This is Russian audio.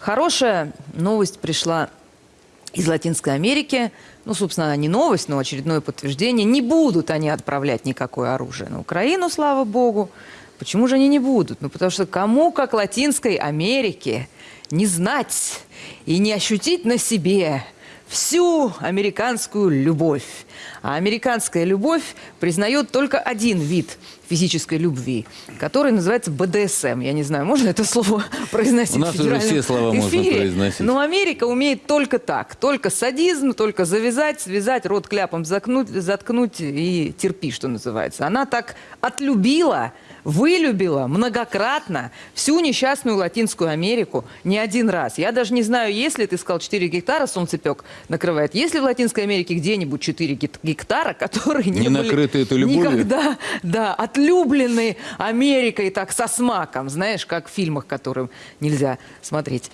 Хорошая новость пришла из Латинской Америки. Ну, собственно, не новость, но очередное подтверждение. Не будут они отправлять никакое оружие на Украину, слава богу. Почему же они не будут? Ну, потому что кому, как Латинской Америке, не знать и не ощутить на себе всю американскую любовь. А американская любовь признает только один вид физической любви, который называется БДСМ. Я не знаю, можно это слово произносить У нас в уже все слова можно эфире? произносить. Но Америка умеет только так. Только садизм, только завязать, связать, рот кляпом заткнуть, заткнуть и терпи, что называется. Она так отлюбила, вылюбила многократно всю несчастную Латинскую Америку не один раз. Я даже не знаю, если ты сказал 4 гектара солнцепек накрывает, есть ли в Латинской Америке где-нибудь 4 гек- гектара, которые не, Не накрыты этой любовью? никогда, да, отлюблены Америкой так со смаком, знаешь, как в фильмах, которым нельзя смотреть.